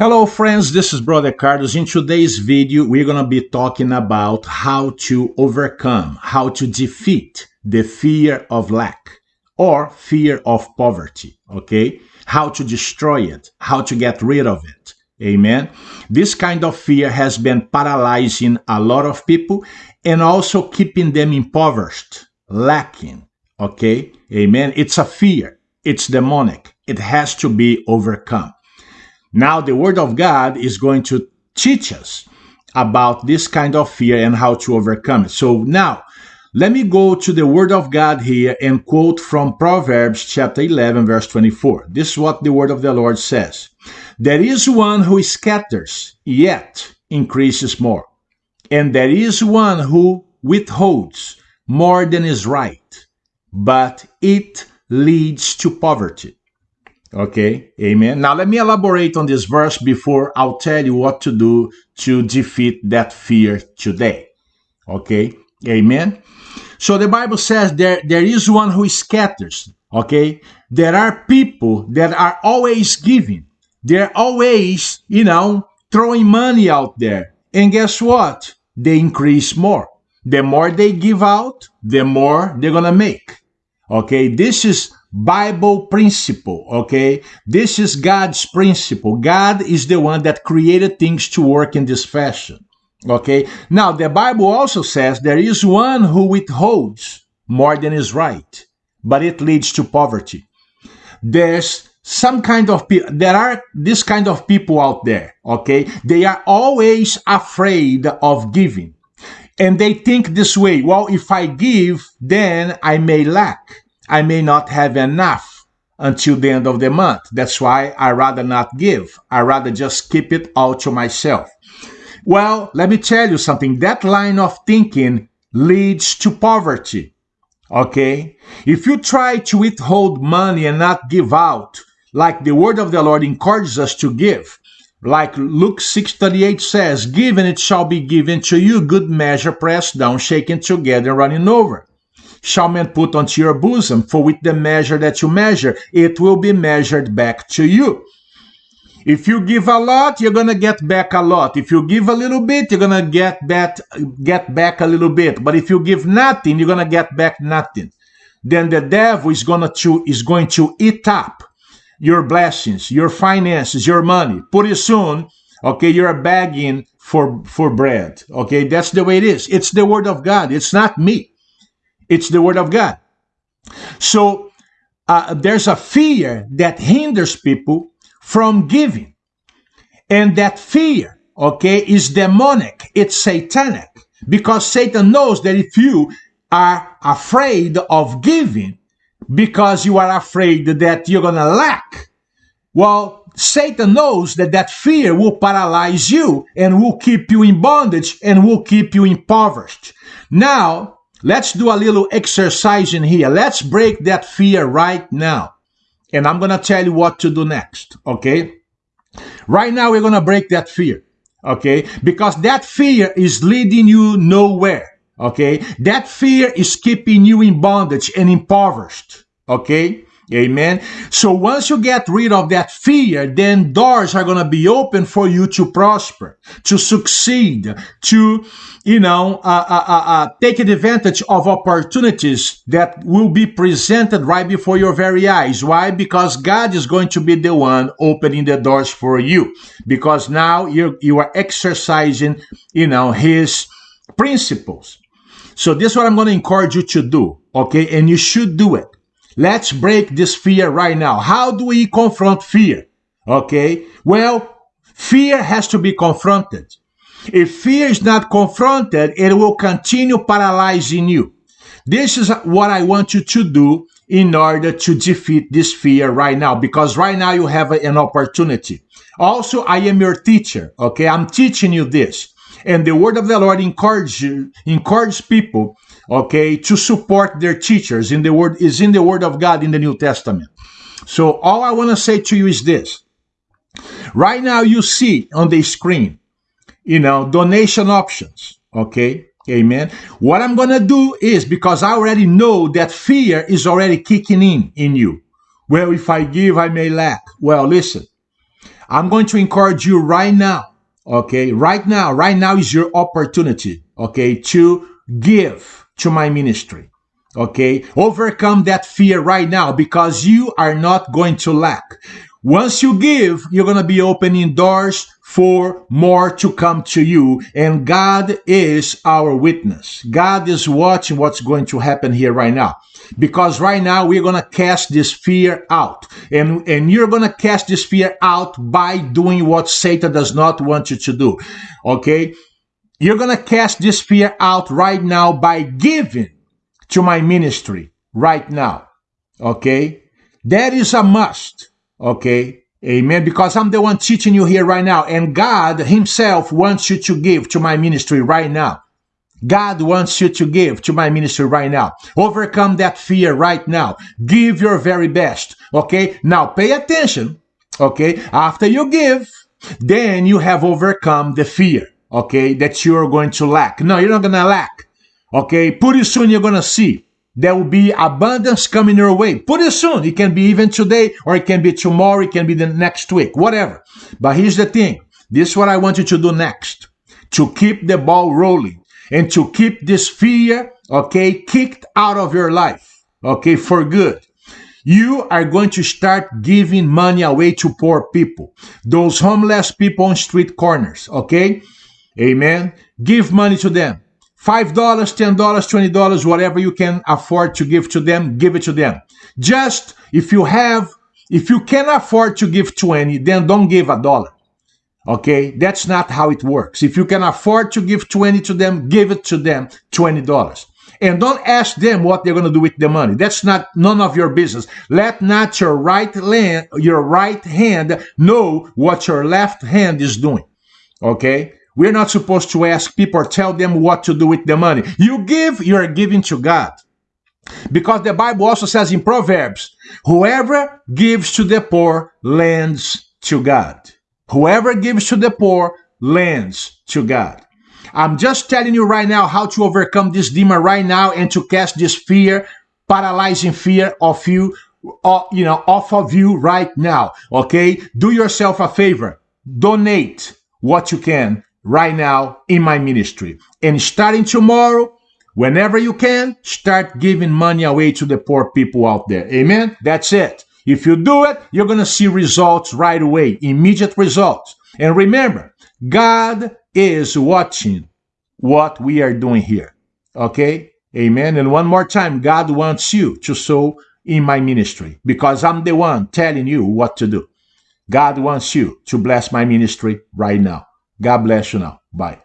Hello friends, this is Brother Carlos. In today's video, we're going to be talking about how to overcome, how to defeat the fear of lack or fear of poverty, okay? How to destroy it, how to get rid of it. Amen. This kind of fear has been paralyzing a lot of people and also keeping them impoverished, lacking, okay? Amen. It's a fear. It's demonic. It has to be overcome. Now, the Word of God is going to teach us about this kind of fear and how to overcome it. So, now, let me go to the Word of God here and quote from Proverbs chapter 11, verse 24. This is what the Word of the Lord says There is one who scatters, yet increases more, and there is one who withholds more than is right, but it leads to poverty. Okay, amen. Now let me elaborate on this verse before I'll tell you what to do to defeat that fear today. Okay, amen. So the Bible says there, there is one who scatters. Okay, there are people that are always giving, they're always, you know, throwing money out there. And guess what? They increase more. The more they give out, the more they're gonna make. Okay, this is Bible principle, okay? This is God's principle. God is the one that created things to work in this fashion, okay? Now, the Bible also says there is one who withholds more than is right, but it leads to poverty. There's some kind of people, there are this kind of people out there, okay? They are always afraid of giving. And they think this way, well, if I give, then I may lack. I may not have enough until the end of the month. That's why I rather not give. I rather just keep it all to myself. Well, let me tell you something. That line of thinking leads to poverty. Okay? If you try to withhold money and not give out, like the word of the Lord encourages us to give, like Luke 6:38 says, "Give and it shall be given to you, good measure, pressed down, shaken together, running over." Shall men put onto your bosom, for with the measure that you measure, it will be measured back to you. If you give a lot, you're gonna get back a lot. If you give a little bit, you're gonna get back get back a little bit. But if you give nothing, you're gonna get back nothing. Then the devil is gonna to is going to eat up your blessings, your finances, your money. Pretty soon, okay, you're begging for for bread. Okay, that's the way it is. It's the word of God. It's not me. It's the Word of God. So uh, there's a fear that hinders people from giving. And that fear, okay, is demonic. It's satanic. Because Satan knows that if you are afraid of giving, because you are afraid that you're going to lack, well, Satan knows that that fear will paralyze you and will keep you in bondage and will keep you impoverished. Now, Let's do a little exercise in here. Let's break that fear right now. And I'm going to tell you what to do next. Okay. Right now, we're going to break that fear. Okay. Because that fear is leading you nowhere. Okay. That fear is keeping you in bondage and impoverished. Okay. Amen. So once you get rid of that fear, then doors are going to be open for you to prosper, to succeed, to, you know, uh, uh, uh, uh, take advantage of opportunities that will be presented right before your very eyes. Why? Because God is going to be the one opening the doors for you. Because now you you are exercising, you know, His principles. So this is what I'm going to encourage you to do. Okay, and you should do it. Let's break this fear right now. How do we confront fear? Okay. Well, fear has to be confronted. If fear is not confronted, it will continue paralyzing you. This is what I want you to do in order to defeat this fear right now, because right now you have an opportunity. Also, I am your teacher. Okay. I'm teaching you this. And the word of the Lord encourages encourage people okay, to support their teachers in the word is in the word of God in the New Testament. So all I want to say to you is this. Right now you see on the screen, you know, donation options, okay? Amen. What I'm going to do is because I already know that fear is already kicking in in you. Well, if I give, I may lack. Well, listen. I'm going to encourage you right now. Okay. Right now, right now is your opportunity. Okay. To give to my ministry. Okay. Overcome that fear right now because you are not going to lack. Once you give, you're going to be opening doors for more to come to you. And God is our witness. God is watching what's going to happen here right now. Because right now we're going to cast this fear out. And, and you're going to cast this fear out by doing what Satan does not want you to do. Okay? You're going to cast this fear out right now by giving to my ministry right now. Okay? That is a must. Okay? Amen. Because I'm the one teaching you here right now. And God Himself wants you to give to my ministry right now. God wants you to give to my ministry right now. Overcome that fear right now. Give your very best. Okay. Now pay attention. Okay. After you give, then you have overcome the fear. Okay. That you're going to lack. No, you're not going to lack. Okay. Pretty soon you're going to see there will be abundance coming your way pretty soon. It can be even today, or it can be tomorrow, it can be the next week, whatever. But here's the thing this is what I want you to do next to keep the ball rolling and to keep this fear, okay, kicked out of your life, okay, for good. You are going to start giving money away to poor people, those homeless people on street corners, okay? Amen. Give money to them. $5, $10, $20, whatever you can afford to give to them, give it to them. Just if you have, if you can afford to give 20, then don't give a dollar. Okay? That's not how it works. If you can afford to give 20 to them, give it to them $20. And don't ask them what they're going to do with the money. That's not none of your business. Let not your right hand, your right hand know what your left hand is doing. Okay? We're not supposed to ask people or tell them what to do with the money. You give, you are giving to God. Because the Bible also says in Proverbs, whoever gives to the poor lends to God. Whoever gives to the poor lends to God. I'm just telling you right now how to overcome this demon right now and to cast this fear, paralyzing fear of you, uh, you know, off of you right now. Okay. Do yourself a favor. Donate what you can right now in my ministry. And starting tomorrow, whenever you can, start giving money away to the poor people out there. Amen? That's it. If you do it, you're going to see results right away, immediate results. And remember, God is watching what we are doing here. Okay? Amen. And one more time, God wants you to sow in my ministry because I'm the one telling you what to do. God wants you to bless my ministry right now. God bless you now. Bye.